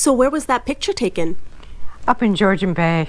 So where was that picture taken? Up in Georgian Bay.